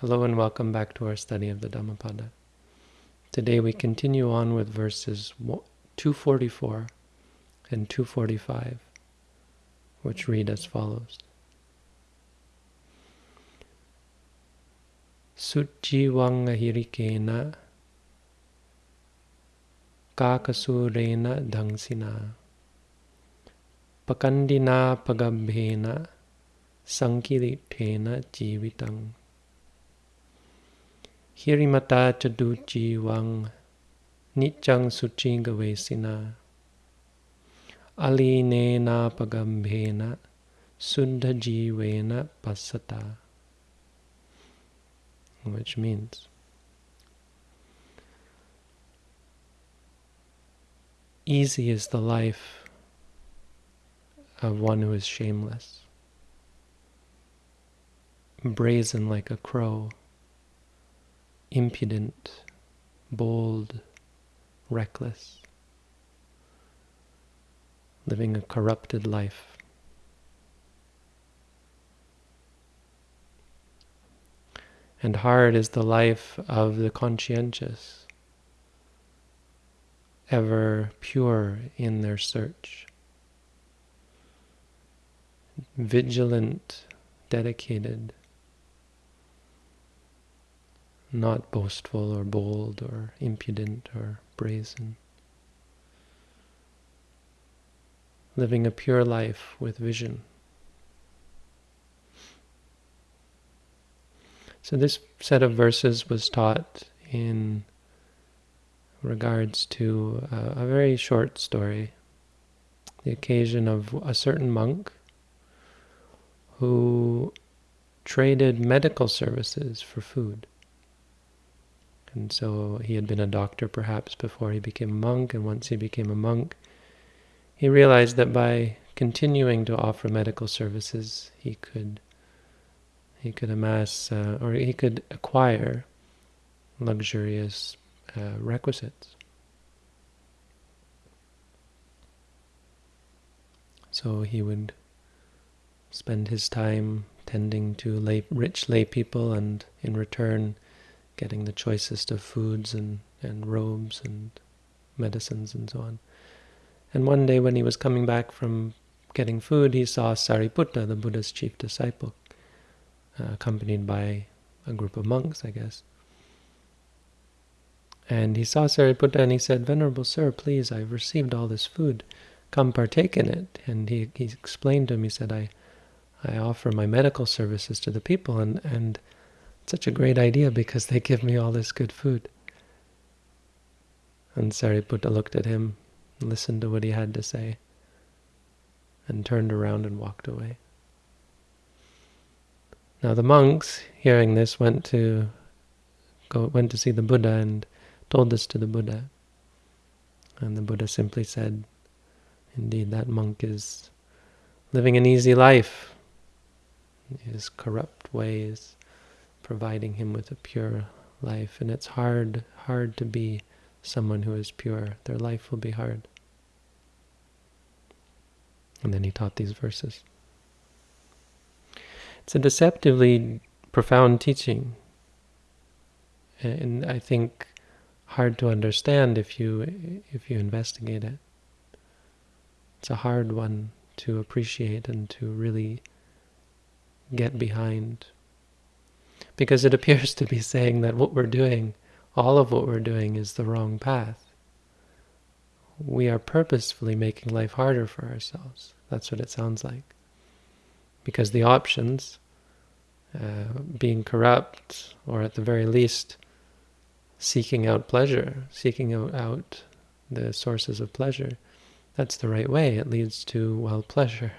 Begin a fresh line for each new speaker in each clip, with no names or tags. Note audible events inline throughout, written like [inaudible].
Hello and welcome back to our study of the Dhammapada. Today we continue on with verses 244 and 245, which read as follows. Sujiwanga hirikena kakasurena dhangsina pakandina pagabhena sankirithena jivitang Hirimata Chaduchi Wang Nichang Vesina Alinena Pagambhena Sundha Jivena Pasata which means easy is the life of one who is shameless, brazen like a crow, impudent, bold, reckless, living a corrupted life. And hard is the life of the conscientious, ever pure in their search, vigilant, dedicated, not boastful or bold or impudent or brazen. Living a pure life with vision. So this set of verses was taught in regards to a, a very short story, the occasion of a certain monk who traded medical services for food. And so he had been a doctor perhaps before he became a monk, and once he became a monk, he realized that by continuing to offer medical services, he could he could amass uh, or he could acquire luxurious uh, requisites. So he would spend his time tending to lay, rich lay people and in return getting the choicest of foods and, and robes and medicines and so on. And one day when he was coming back from getting food, he saw Sariputta, the Buddha's chief disciple, uh, accompanied by a group of monks, I guess. And he saw Sariputta and he said, Venerable Sir, please, I've received all this food. Come partake in it. And he, he explained to him, he said, I, I offer my medical services to the people and, and such a great idea because they give me all this good food. And Sariputta looked at him, listened to what he had to say, and turned around and walked away. Now the monks, hearing this, went to go went to see the Buddha and told this to the Buddha. And the Buddha simply said, indeed, that monk is living an easy life. His corrupt ways providing him with a pure life. And it's hard, hard to be someone who is pure. Their life will be hard. And then he taught these verses. It's a deceptively profound teaching. And I think hard to understand if you if you investigate it. It's a hard one to appreciate and to really get behind because it appears to be saying that what we're doing, all of what we're doing is the wrong path. We are purposefully making life harder for ourselves. That's what it sounds like. Because the options, uh, being corrupt, or at the very least, seeking out pleasure, seeking out, out the sources of pleasure, that's the right way. It leads to, well, pleasure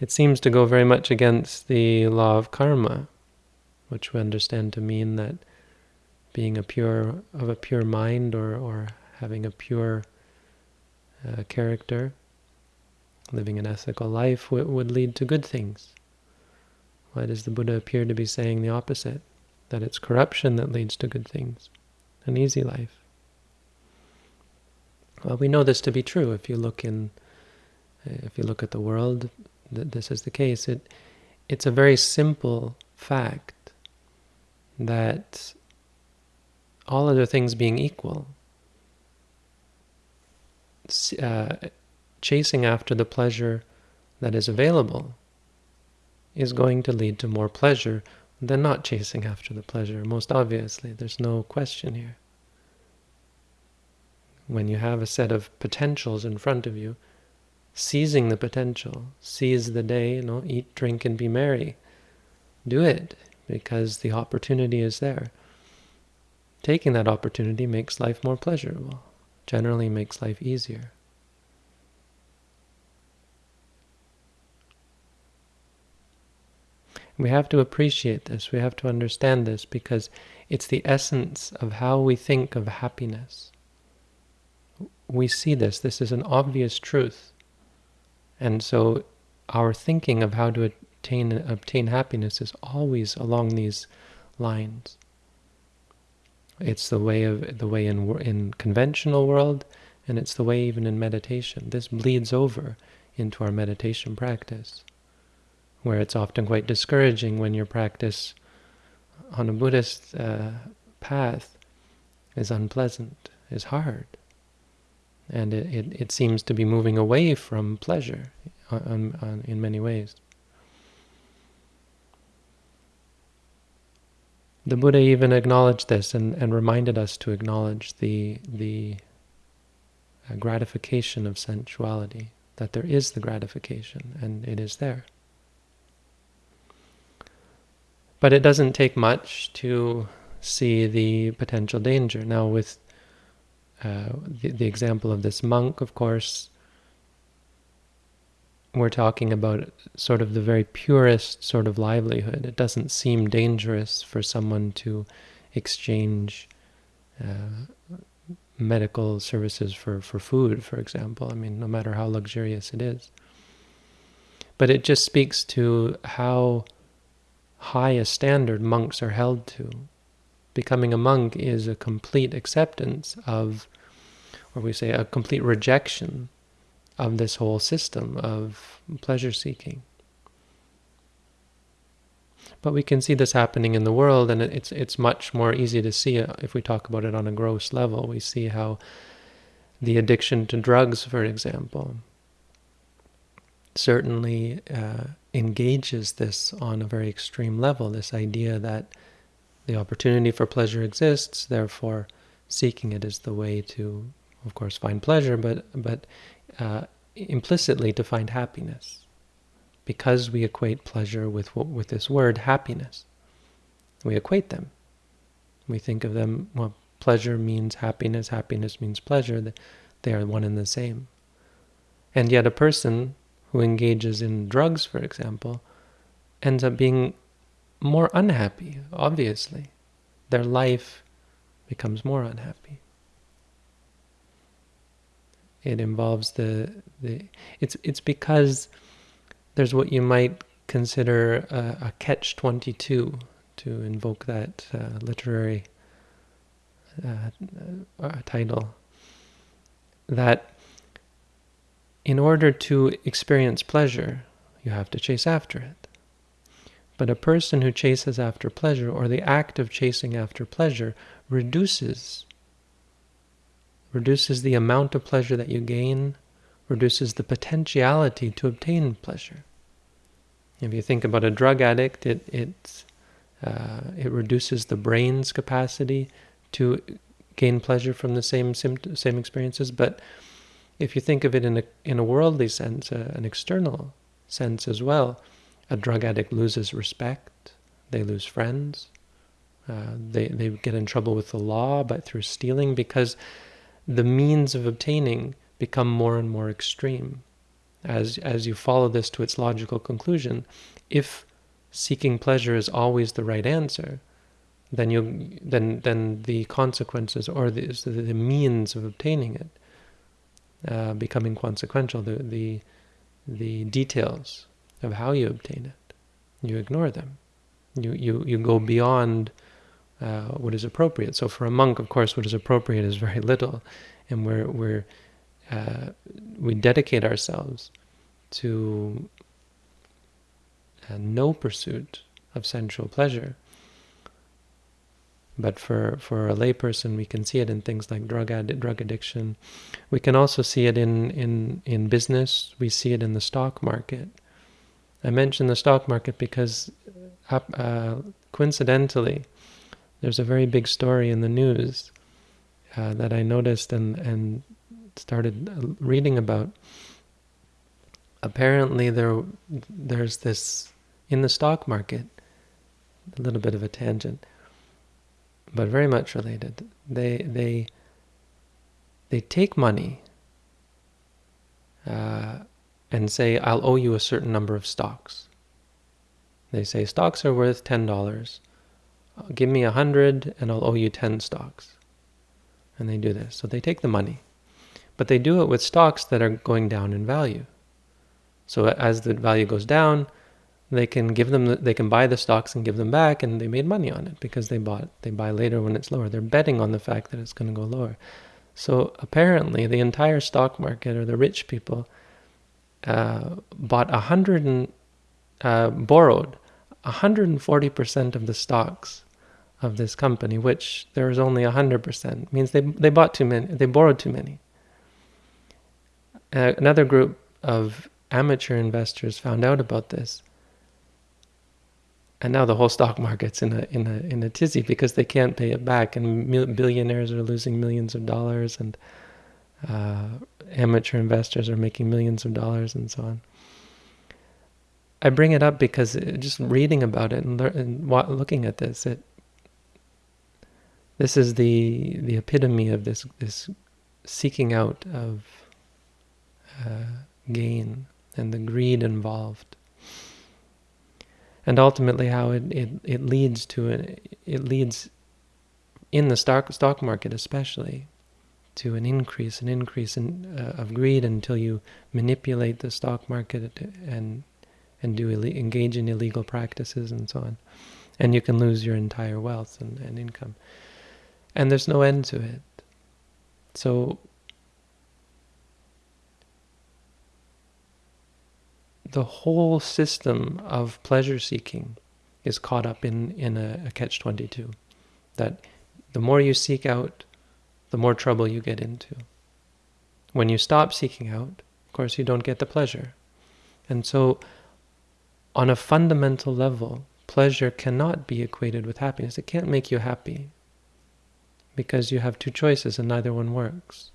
it seems to go very much against the law of karma, which we understand to mean that being a pure of a pure mind or or having a pure uh, character, living an ethical life would lead to good things. Why does the Buddha appear to be saying the opposite? That it's corruption that leads to good things, an easy life. Well, we know this to be true if you look in, if you look at the world that this is the case. It, it's a very simple fact that all other things being equal, uh, chasing after the pleasure that is available is going to lead to more pleasure than not chasing after the pleasure, most obviously. There's no question here. When you have a set of potentials in front of you, seizing the potential, seize the day, you know, eat, drink, and be merry. Do it, because the opportunity is there. Taking that opportunity makes life more pleasurable, generally makes life easier. We have to appreciate this, we have to understand this, because it's the essence of how we think of happiness. We see this, this is an obvious truth. And so our thinking of how to attain obtain happiness is always along these lines. It's the way of the way in in conventional world, and it's the way even in meditation. This bleeds over into our meditation practice where it's often quite discouraging when your practice on a Buddhist uh, path is unpleasant, is hard. And it, it, it, seems to be moving away from pleasure on, on, in many ways. The Buddha even acknowledged this and, and reminded us to acknowledge the, the uh, gratification of sensuality, that there is the gratification, and it is there. But it doesn't take much to see the potential danger. Now, with uh, the, the example of this monk, of course, we're talking about sort of the very purest sort of livelihood. It doesn't seem dangerous for someone to exchange uh, medical services for, for food, for example. I mean, no matter how luxurious it is. But it just speaks to how high a standard monks are held to. Becoming a monk is a complete acceptance of, or we say a complete rejection of this whole system of pleasure seeking. But we can see this happening in the world, and it's it's much more easy to see if we talk about it on a gross level. We see how the addiction to drugs, for example, certainly uh, engages this on a very extreme level, this idea that the opportunity for pleasure exists, therefore seeking it is the way to, of course, find pleasure, but, but uh, implicitly to find happiness. Because we equate pleasure with, with this word, happiness. We equate them. We think of them, well, pleasure means happiness, happiness means pleasure. They are one and the same. And yet a person who engages in drugs, for example, ends up being more unhappy, obviously. Their life becomes more unhappy. It involves the, the it's, it's because there's what you might consider a, a catch-22, to invoke that uh, literary uh, uh, title, that in order to experience pleasure, you have to chase after it. But a person who chases after pleasure, or the act of chasing after pleasure, reduces reduces the amount of pleasure that you gain, reduces the potentiality to obtain pleasure. If you think about a drug addict, it it uh, it reduces the brain's capacity to gain pleasure from the same same experiences, but if you think of it in a, in a worldly sense, uh, an external sense as well, a drug addict loses respect, they lose friends, uh, they, they get in trouble with the law but through stealing because the means of obtaining become more and more extreme. As, as you follow this to its logical conclusion, if seeking pleasure is always the right answer, then you then then the consequences or the, the means of obtaining it uh, become inconsequential. The, the, the details of how you obtain it, you ignore them. You, you, you go beyond uh, what is appropriate. So for a monk, of course, what is appropriate is very little. And we're, we're, uh, we dedicate ourselves to uh, no pursuit of sensual pleasure. But for, for a layperson, we can see it in things like drug ad, drug addiction. We can also see it in, in, in business. We see it in the stock market. I mentioned the stock market because uh, coincidentally, there's a very big story in the news uh, that I noticed and, and started uh, reading about. Apparently, there there's this in the stock market, a little bit of a tangent but very much related. They they they take money uh, and say, "I'll owe you a certain number of stocks." They say stocks are worth ten dollars. Give me a hundred, and I'll owe you ten stocks. And they do this. So they take the money, but they do it with stocks that are going down in value. So as the value goes down, they can give them the, they can buy the stocks and give them back and they made money on it because they bought they buy later when it's lower they're betting on the fact that it's going to go lower so apparently the entire stock market or the rich people uh, bought a hundred and uh, borrowed 140% of the stocks of this company which there is only 100% means they they bought too many they borrowed too many. Uh, another group of amateur investors found out about this. And now the whole stock market's in a in a in a tizzy because they can't pay it back, and billionaires are losing millions of dollars, and uh, amateur investors are making millions of dollars, and so on. I bring it up because just reading about it and, and looking at this, it this is the the epitome of this this seeking out of uh, gain and the greed involved and ultimately how it, it, it leads to it, it leads in the stock stock market especially to an increase an increase in, uh, of greed until you manipulate the stock market and and do engage in illegal practices and so on. And you can lose your entire wealth and, and income. And there's no end to it. So the whole system of pleasure seeking is caught up in, in a, a catch 22. That the more you seek out, the more trouble you get into. When you stop seeking out, of course, you don't get the pleasure. And so, on a fundamental level, pleasure cannot be equated with happiness. It can't make you happy because you have two choices and neither one works.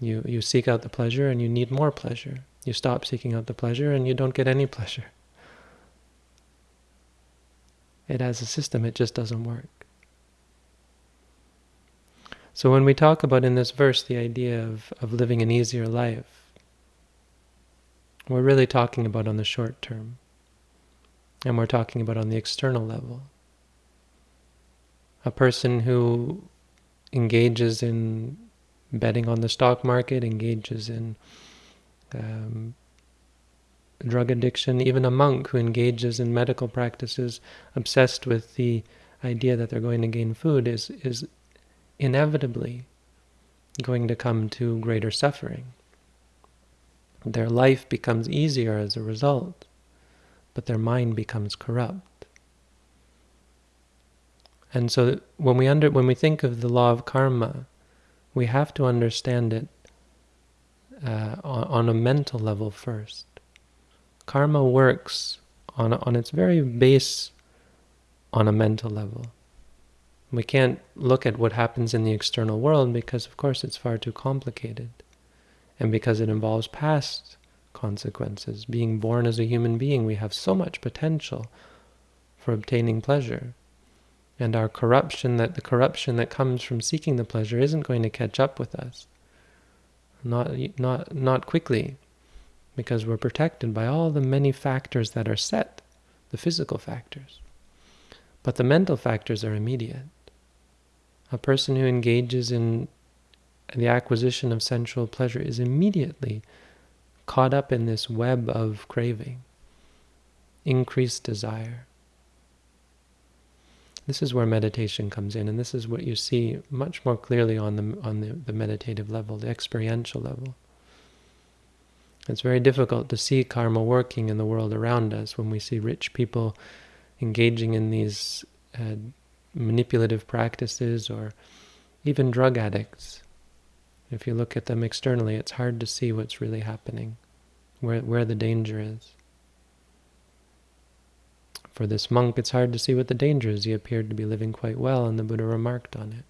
You, you seek out the pleasure and you need more pleasure. You stop seeking out the pleasure and you don't get any [laughs] pleasure. It has a system, it just doesn't work. So when we talk about in this verse the idea of, of living an easier life, we're really talking about on the short term. And we're talking about on the external level. A person who engages in betting on the stock market, engages in um, drug addiction, even a monk who engages in medical practices obsessed with the idea that they're going to gain food is, is inevitably going to come to greater suffering. Their life becomes easier as a result, but their mind becomes corrupt. And so when we under when we think of the law of karma, we have to understand it uh, on, on, a mental level first. Karma works on, on its very base on a mental level. We can't look at what happens in the external world because, of course, it's far too complicated. And because it involves past consequences. Being born as a human being, we have so much potential for obtaining pleasure. And our corruption, that the corruption that comes from seeking the pleasure isn't going to catch up with us not not not quickly because we're protected by all the many factors that are set the physical factors but the mental factors are immediate a person who engages in the acquisition of sensual pleasure is immediately caught up in this web of craving increased desire this is where meditation comes in, and this is what you see much more clearly on the on the, the meditative level, the experiential level. It's very difficult to see karma working in the world around us when we see rich people engaging in these uh, manipulative practices or even drug addicts. If you look at them externally, it's hard to see what's really happening, where, where the danger is. For this monk, it's hard to see what the danger is. He appeared to be living quite well, and the Buddha remarked on it.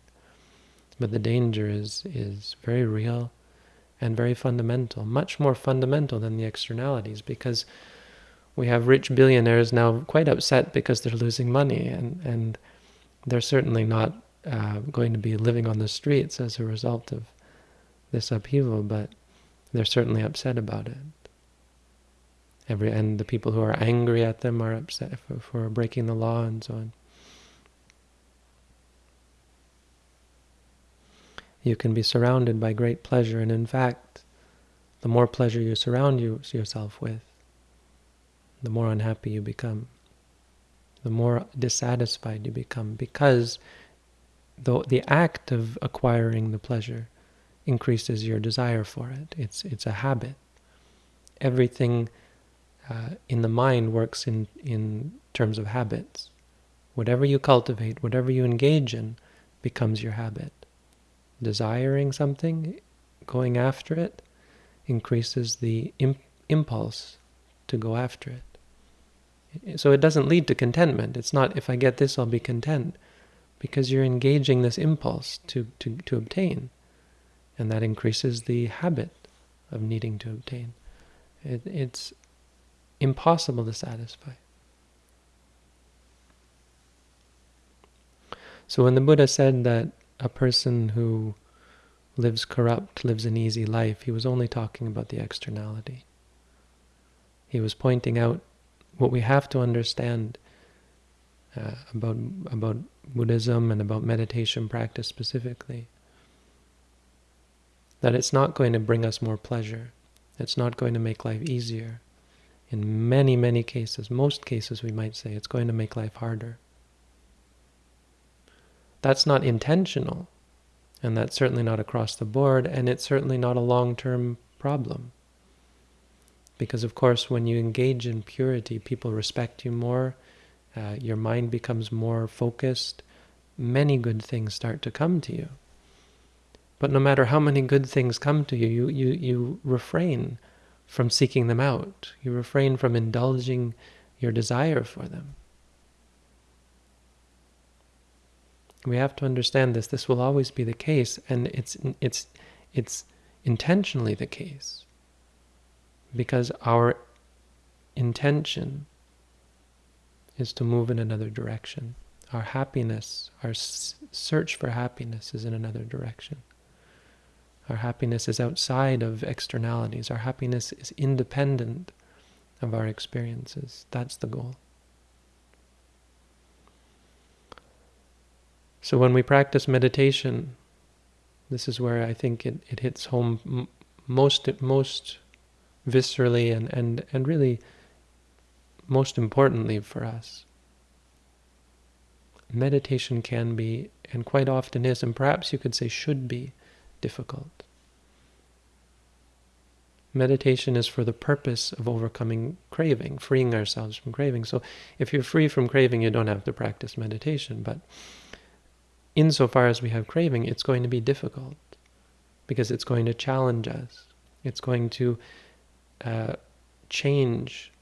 But the danger is, is very real and very fundamental, much more fundamental than the externalities, because we have rich billionaires now quite upset because they're losing money, and, and they're certainly not uh, going to be living on the streets as a result of this upheaval, but they're certainly upset about it. Every and the people who are angry at them are upset for, for breaking the law and so on. You can be surrounded by great pleasure, and in fact, the more pleasure you surround you, yourself with, the more unhappy you become, the more dissatisfied you become, because the, the act of acquiring the pleasure increases your desire for it. It's, it's a habit. Everything uh, in the mind works in, in terms of habits. Whatever you cultivate, whatever you engage in, becomes your habit. Desiring something, going after it, increases the imp impulse to go after it. So it doesn't lead to contentment. It's not, if I get this, I'll be content because you're engaging this impulse to, to, to obtain. And that increases the habit of needing to obtain. It, it's impossible to satisfy. So when the Buddha said that a person who lives corrupt lives an easy life, he was only talking about the externality. He was pointing out what we have to understand uh, about about Buddhism and about meditation practice specifically. That it's not going to bring us more pleasure. It's not going to make life easier. In many, many cases, most cases we might say, it's going to make life harder. That's not intentional, and that's certainly not across the board, and it's certainly not a long-term problem. Because of course, when you engage in purity, people respect you more, uh, your mind becomes more focused, many good things start to come to you. But no matter how many good things come to you, you, you, you refrain from seeking them out. You refrain from indulging your desire for them. We have to understand this. This will always be the case, and it's it's it's intentionally the case. Because our intention is to move in another direction. Our happiness, our search for happiness is in another direction. Our happiness is outside of externalities. Our happiness is independent of our experiences. That's the goal. So when we practice meditation, this is where I think it, it hits home most most viscerally and, and, and really most importantly for us. Meditation can be, and quite often is, and perhaps you could say should be, difficult. Meditation is for the purpose of overcoming craving, freeing ourselves from craving. So if you're free from craving, you don't have to practice meditation. But insofar as we have craving, it's going to be difficult because it's going to challenge us. It's going to uh, change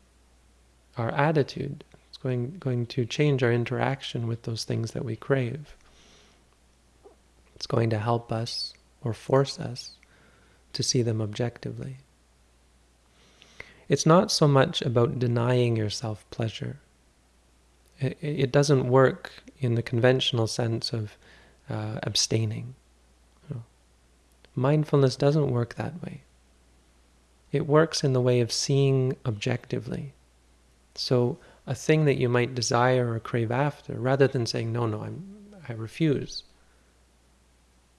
our attitude. It's going, going to change our interaction with those things that we crave. It's going to help us or force us to see them objectively. It's not so much about denying yourself pleasure. It, it doesn't work in the conventional sense of uh, abstaining. Mindfulness doesn't work that way. It works in the way of seeing objectively. So a thing that you might desire or crave after, rather than saying, no, no, I'm, I refuse,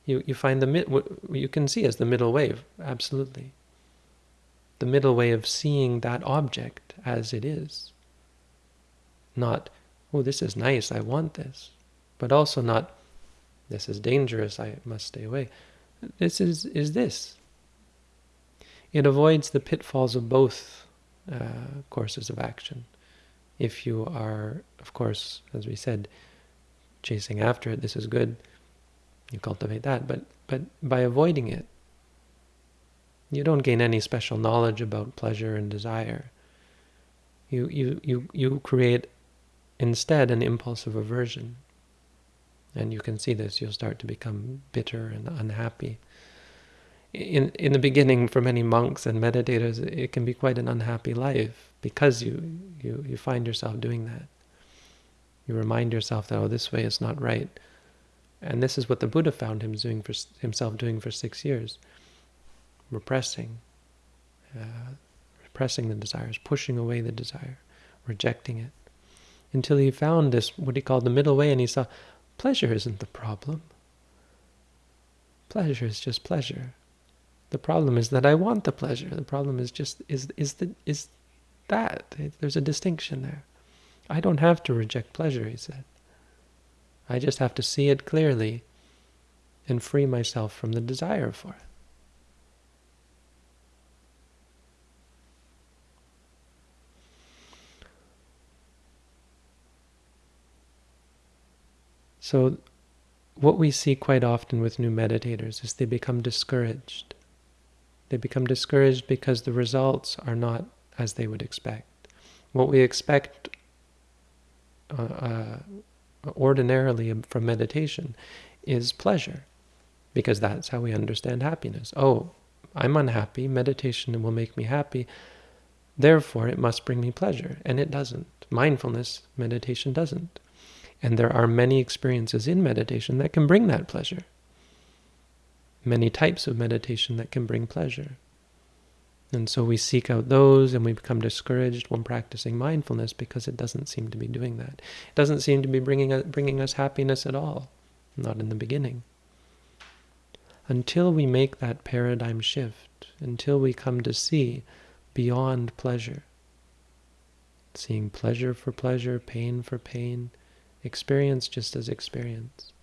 you, you find the what you can see as the middle way, absolutely. The middle way of seeing that object as it is. Not, oh, this is nice, I want this. But also not, this is dangerous, I must stay away. This is, is this. It avoids the pitfalls of both uh, courses of action. If you are, of course, as we said, chasing after it, this is good, you cultivate that. But, but by avoiding it, you don't gain any special knowledge about pleasure and desire. You, you, you, you create instead an impulse of aversion. And you can see this, you'll start to become bitter and unhappy. In, in the beginning, for many monks and meditators, it can be quite an unhappy life because you, you, you find yourself doing that. You remind yourself that, oh, this way is not right. And this is what the Buddha found him doing for, himself doing for six years. Repressing, uh, repressing the desires, pushing away the desire, rejecting it. Until he found this, what he called the middle way, and he saw, pleasure isn't the problem. Pleasure is just pleasure. The problem is that I want the pleasure. The problem is just, is, is, the, is that. There's a distinction there. I don't have to reject pleasure, he said. I just have to see it clearly and free myself from the desire for it. So what we see quite often with new meditators is they become discouraged. They become discouraged because the results are not as they would expect. What we expect uh, uh, ordinarily from meditation is pleasure, because that's how we understand happiness. Oh, I'm unhappy, meditation will make me happy, therefore it must bring me pleasure. And it doesn't. Mindfulness, meditation doesn't. And there are many experiences in meditation that can bring that pleasure. Many types of meditation that can bring pleasure. And so we seek out those and we become discouraged when practicing mindfulness because it doesn't seem to be doing that. It doesn't seem to be bringing, bringing us happiness at all, not in the beginning. Until we make that paradigm shift, until we come to see beyond pleasure, seeing pleasure for pleasure, pain for pain, experience just as experience,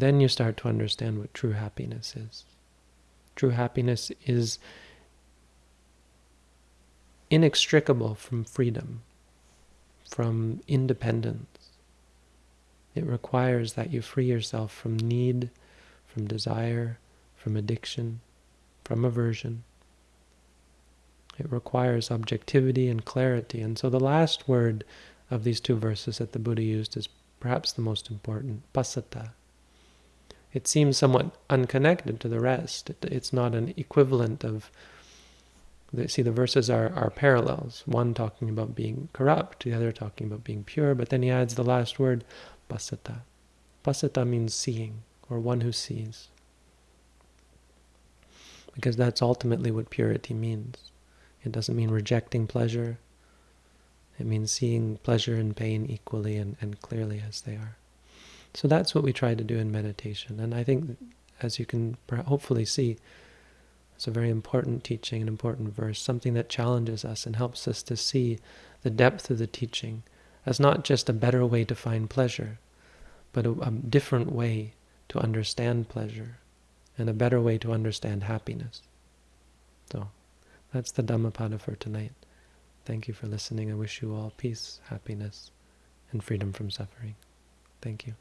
then you start to understand what true happiness is. True happiness is inextricable from freedom, from independence. It requires that you free yourself from need, from desire, from addiction, from aversion. It requires objectivity and clarity. And so the last word of these two verses that the Buddha used is perhaps the most important, pasata. It seems somewhat unconnected to the rest. it's not an equivalent of see the verses are, are parallels, one talking about being corrupt, the other talking about being pure, but then he adds the last word, pasata. Pasata means seeing, or one who sees. Because that's ultimately what purity means. It doesn't mean rejecting pleasure. It means seeing pleasure and pain equally and, and clearly as they are. So that's what we try to do in meditation. And I think, as you can hopefully see, it's a very important teaching, an important verse, something that challenges us and helps us to see the depth of the teaching as not just a better way to find pleasure, but a, a different way to understand pleasure and a better way to understand happiness. So that's the Dhammapada for tonight. Thank you for listening. I wish you all peace, happiness, and freedom from suffering. Thank you.